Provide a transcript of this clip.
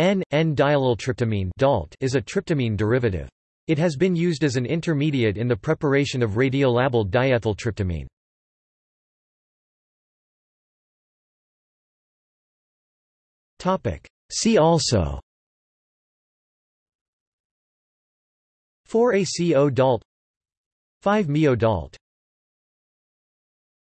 N,N-diallyltryptamine DALT is a tryptamine derivative. It has been used as an intermediate in the preparation of radiolabeled diethyltryptamine. See also 4-ACO DALT 5-MeO DALT